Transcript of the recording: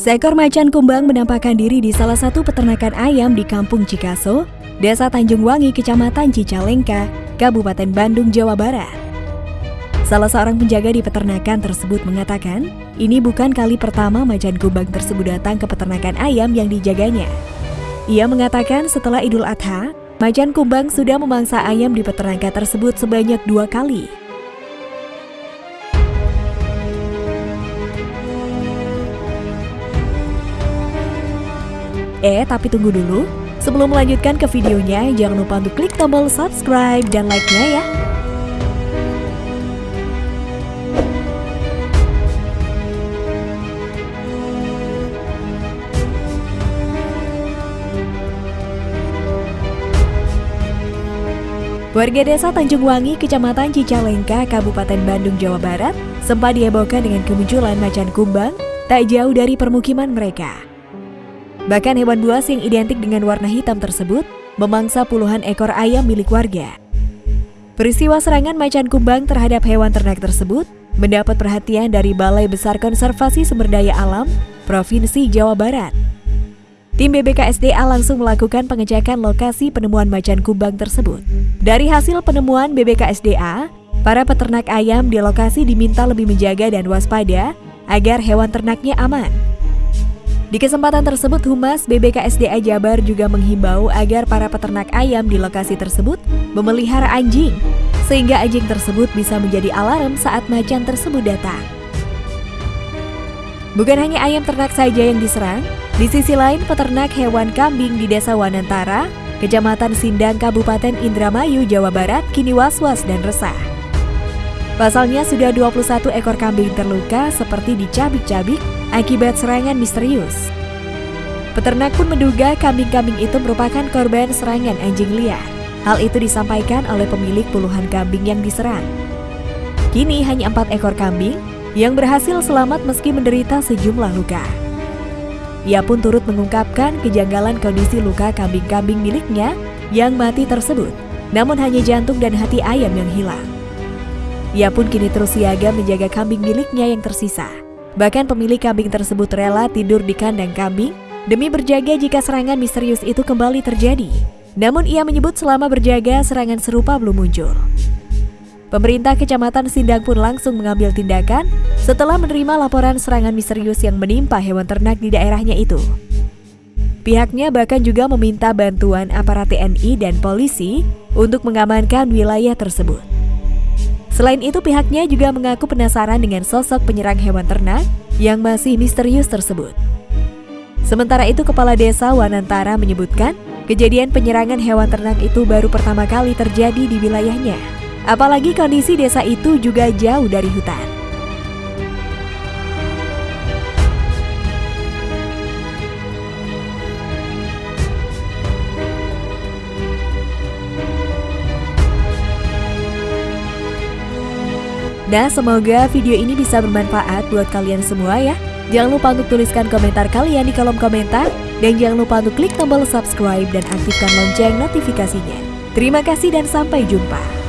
Seekor macan kumbang menampakkan diri di salah satu peternakan ayam di Kampung Cikaso, Desa Tanjung Wangi, Kecamatan Cicalengka, Kabupaten Bandung, Jawa Barat. Salah seorang penjaga di peternakan tersebut mengatakan, ini bukan kali pertama macan kumbang tersebut datang ke peternakan ayam yang dijaganya. Ia mengatakan setelah Idul Adha, macan kumbang sudah memangsa ayam di peternakan tersebut sebanyak dua kali. Eh, tapi tunggu dulu. Sebelum melanjutkan ke videonya, jangan lupa untuk klik tombol subscribe dan like-nya ya. Warga desa Tanjung Wangi, Kecamatan Cicalengka, Kabupaten Bandung, Jawa Barat, sempat dihebohkan dengan kemunculan macan kumbang tak jauh dari permukiman mereka. Bahkan hewan buas yang identik dengan warna hitam tersebut memangsa puluhan ekor ayam milik warga. Peristiwa serangan macan kumbang terhadap hewan ternak tersebut mendapat perhatian dari Balai Besar Konservasi Sumber Daya Alam Provinsi Jawa Barat. Tim BBKSDA langsung melakukan pengecekan lokasi penemuan macan kumbang tersebut. Dari hasil penemuan BBKSDA, para peternak ayam di lokasi diminta lebih menjaga dan waspada agar hewan ternaknya aman. Di kesempatan tersebut, Humas BBKSDA Jabar juga menghimbau agar para peternak ayam di lokasi tersebut memelihara anjing, sehingga anjing tersebut bisa menjadi alarm saat macan tersebut datang. Bukan hanya ayam ternak saja yang diserang, di sisi lain, peternak hewan kambing di Desa Wanantara, Kecamatan Sindang, Kabupaten Indramayu, Jawa Barat, kini was-was dan resah. Pasalnya sudah 21 ekor kambing terluka seperti dicabik-cabik akibat serangan misterius. Peternak pun menduga kambing-kambing itu merupakan korban serangan anjing liar. Hal itu disampaikan oleh pemilik puluhan kambing yang diserang. Kini hanya empat ekor kambing yang berhasil selamat meski menderita sejumlah luka. Ia pun turut mengungkapkan kejanggalan kondisi luka kambing-kambing miliknya yang mati tersebut, namun hanya jantung dan hati ayam yang hilang. Ia pun kini terus siaga menjaga kambing miliknya yang tersisa. Bahkan pemilik kambing tersebut rela tidur di kandang kambing demi berjaga jika serangan misterius itu kembali terjadi. Namun ia menyebut selama berjaga serangan serupa belum muncul. Pemerintah Kecamatan Sindang pun langsung mengambil tindakan setelah menerima laporan serangan misterius yang menimpa hewan ternak di daerahnya itu. Pihaknya bahkan juga meminta bantuan aparat TNI dan polisi untuk mengamankan wilayah tersebut. Selain itu pihaknya juga mengaku penasaran dengan sosok penyerang hewan ternak yang masih misterius tersebut. Sementara itu Kepala Desa Wanantara menyebutkan kejadian penyerangan hewan ternak itu baru pertama kali terjadi di wilayahnya. Apalagi kondisi desa itu juga jauh dari hutan. Nah, semoga video ini bisa bermanfaat buat kalian semua ya. Jangan lupa untuk tuliskan komentar kalian di kolom komentar. Dan jangan lupa untuk klik tombol subscribe dan aktifkan lonceng notifikasinya. Terima kasih dan sampai jumpa.